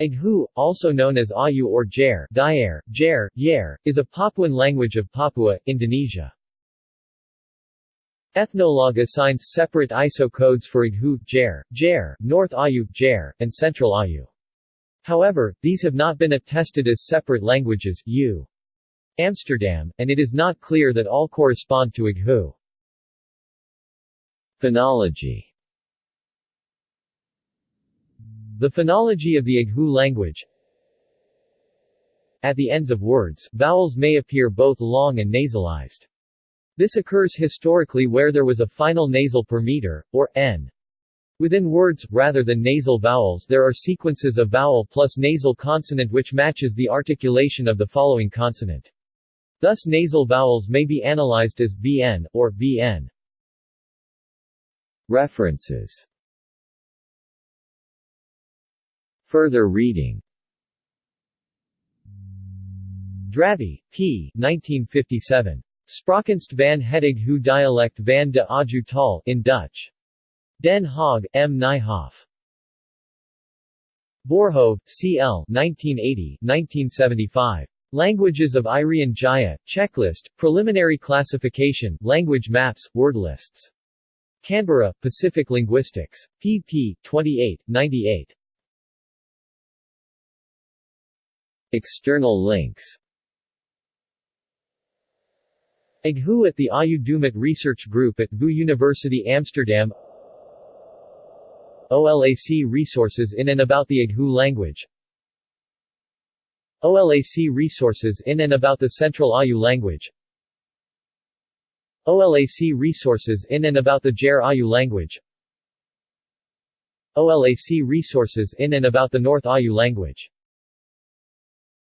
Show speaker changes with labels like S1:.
S1: Ighu, also known as Ayu or Jair, Daer, Jair, Yair, is a Papuan language of Papua, Indonesia. Ethnologue assigns separate ISO codes for Ighu, Jair, Jair, North Ayu, Jair, and Central Ayu. However, these have not been attested as separate languages U. Amsterdam, and it is not clear that all correspond to Ighu. Phonology The phonology of the Ighu language At the ends of words, vowels may appear both long and nasalized. This occurs historically where there was a final nasal per meter, or n. Within words, rather than nasal vowels there are sequences of vowel plus nasal consonant which matches the articulation of the following consonant. Thus nasal vowels may be analyzed as bn, or bn. References Further reading Drabbe, P. 1957. Spraakkunst van het dialect van de Aju Tal in Dutch. Den Haag, M. Nijhoff. Voorhoeve, C. L. 1980-1975. Languages of Irian Jaya, Checklist, Preliminary Classification, Language Maps, Word Lists. Canberra, Pacific Linguistics. pp. 28, 98. External links. Ighu at the Ayu Dumut Research Group at VU University Amsterdam. OLAC resources in and about the Ighu language. OLAC resources in and about the Central Ayu language. OLAC resources in and about the Jair Ayu language. OLAC resources in and about the North Ayu language